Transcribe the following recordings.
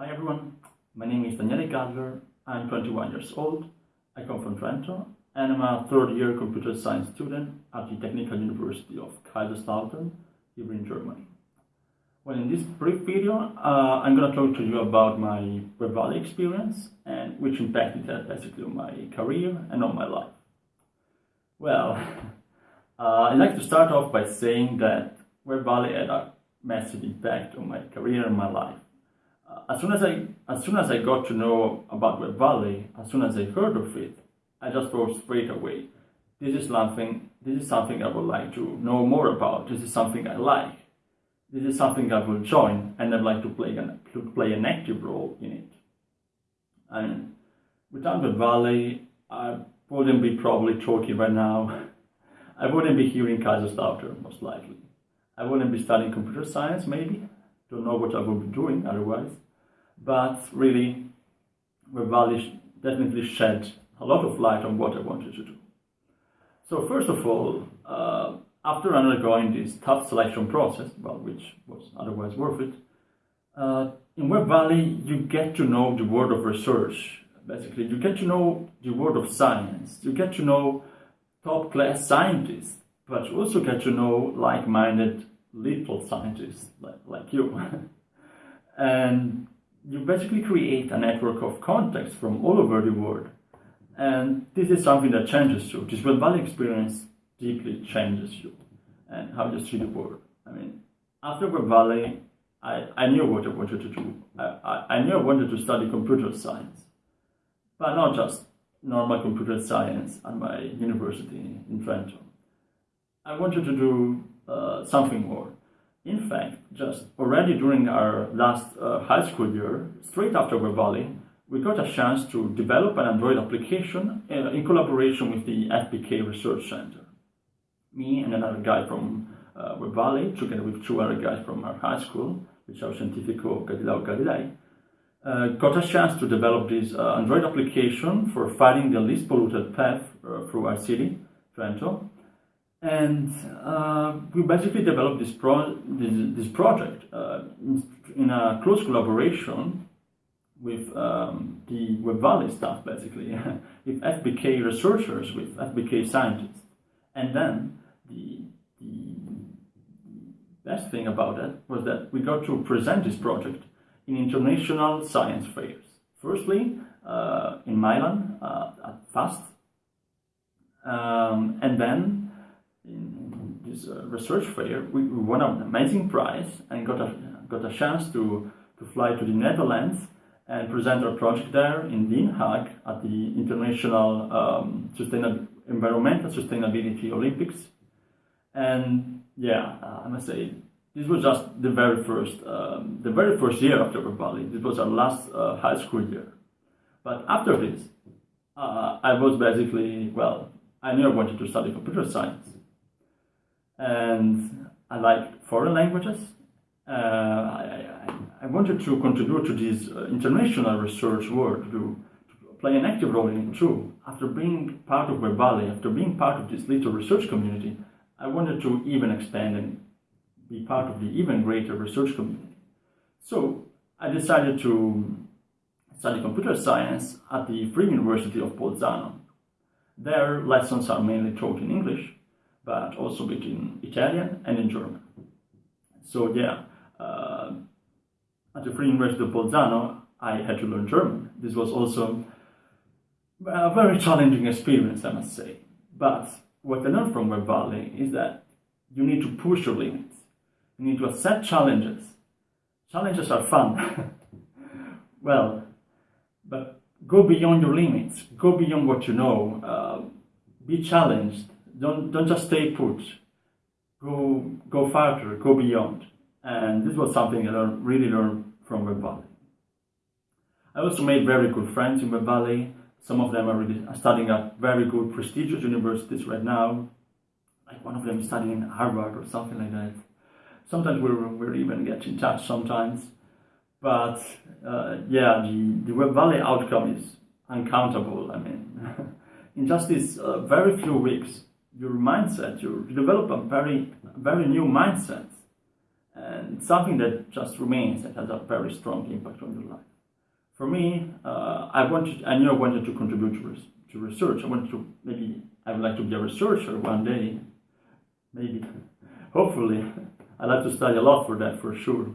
Hi everyone, my name is Daniele Gadler, I'm 21 years old, I come from Trento, and I'm a third year computer science student at the Technical University of Kaiserslautern here in Germany. Well, in this brief video, uh, I'm going to talk to you about my Web Valley experience and which impact it had basically on my career and on my life. Well, uh, I'd like to start off by saying that Web Valley had a massive impact on my career and my life. Uh, as soon as I as soon as I got to know about Web Valley, as soon as I heard of it, I just thought straight away, this is something this is something I would like to know more about. This is something I like this is something I will join and I'd like to play an, to play an active role in it. And without the Valley, I wouldn't be probably talking right now. I wouldn't be here in Kaiserslautern, most likely. I wouldn't be studying computer science, maybe. Don't know what I would be doing otherwise. But really, Valley definitely shed a lot of light on what I wanted to do. So first of all, uh, after undergoing this tough selection process, well, which was otherwise worth it, uh, in Web Valley you get to know the world of research. Basically, you get to know the world of science. You get to know top class scientists, but you also get to know like-minded little scientists like, like you. and you basically create a network of contacts from all over the world. And this is something that changes you. This Web Valley experience deeply changes you and how you see the world. I mean, after Web Valley, I, I knew what I wanted to do. I, I, I knew I wanted to study computer science, but not just normal computer science at my university in Trento. I wanted to do uh, something more. In fact, just already during our last uh, high school year, straight after Web Valley, we got a chance to develop an Android application uh, in collaboration with the FBK Research Center me and another guy from uh, Web Valley, together with two other guys from our high school, Liceo Scientifico Galileo Galilei, uh, got a chance to develop this uh, Android application for finding the least polluted path uh, through our city, Trento. And uh, we basically developed this, pro this, this project uh, in, a close collaboration with um, the Web Valley staff, basically, with FBK researchers, with FBK scientists. And then the, the best thing about it was that we got to present this project in international science fairs. Firstly, uh, in Milan uh, at FAST, um, and then in this uh, research fair, we, we, won an amazing prize and got a, got a chance to, to fly to the Netherlands and present our project there in Den Haag at the International um, Sustainab Environmental Sustainability Olympics and yeah, uh, I must say, this was just the very first, um, the very first year after Web Valley. This was our last uh, high school year. But after this, uh, I was basically, well, I I wanted to study computer science. And I like foreign languages. Uh, I, I, I, wanted to contribute to this uh, international research work, to, to, play an active role in it too. After being part of Web after being part of this little research community, I wanted to even expand and be part of the even greater research community. So I decided to study computer science at the Free University of Bolzano. Their lessons are mainly taught in English, but also in Italian and in German. So yeah, uh, at the Free University of Bolzano, I had to learn German. This was also a very challenging experience, I must say. But what I learned from Web Valley is that you need to push your limits. You need to accept challenges. Challenges are fun. well, but go beyond your limits. Go beyond what you know. Uh, be challenged. Don't, don't just stay put. Go, go farther, go beyond. And this was something I learned, really learned from Web Valley. I also made very good friends in Web Valley. Some of them are really studying at very good prestigious universities right now. Like one of them is studying in Harvard or something like that. Sometimes we're, we're even get in touch sometimes. But uh, yeah, the, the Web Valley outcome is uncountable. I mean, in just these uh, very few weeks, your mindset, you develop a very, very new mindset. And something that just remains and has a very strong impact on your life. For me, uh, I wanted, I knew I wanted to contribute to, res- to research. I wanted to maybe I would like to be a researcher one day, maybe, hopefully. I'd like to study a lot for that for sure.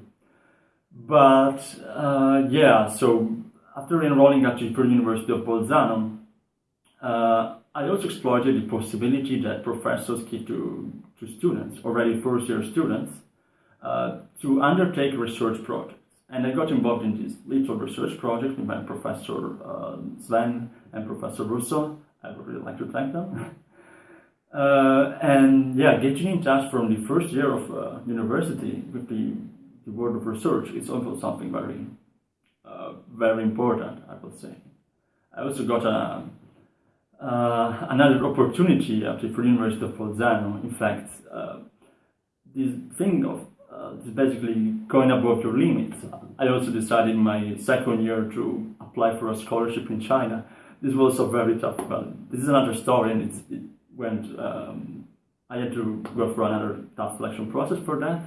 But uh, yeah, so after enrolling at the University of Bolzano, uh, I also exploited the possibility that professors give to, to students, already first year students, uh, to undertake research projects. And I got involved in this little research project with my professor uh, Sven and Professor Russo. I would really like to thank them. Uh, and yeah, getting in touch from the first year of uh, university with the, the world of research is also something very, uh, very important, I would say. I also got a, uh, another opportunity at the University of Bolzano. In fact, uh, this thing of uh, basically going above your limits. I also decided in my second year to apply for a scholarship in China. This was a very tough, but this is another story, and it's, it went. Um, I had to go through another tough selection process for that,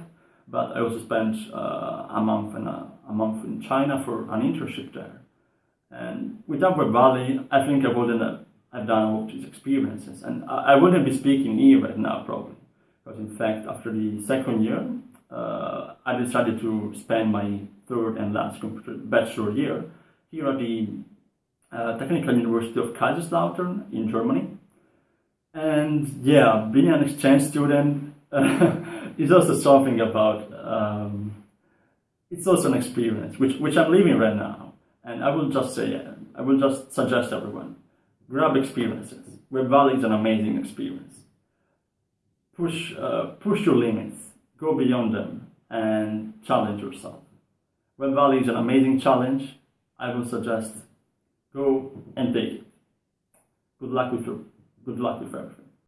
but I also spent uh, a month and a, a month in China for an internship there. And with Upward Valley, I think I wouldn't I've done all these experiences, and I, I wouldn't be speaking here right now probably, because in fact after the second year, uh, I decided to spend my third and last computer bachelor year here at the uh, Technical University of Kaiserslautern in Germany. And yeah, being an exchange student is also something about, um, it's also an experience, which, which I'm living right now. And I will just say, I will just suggest everyone, grab experiences. Web Valley is an amazing experience. Push, uh, push your limits, go beyond them, and challenge yourself. Web Valley is an amazing challenge. I will suggest go and take it. Good luck with your, good luck with everything.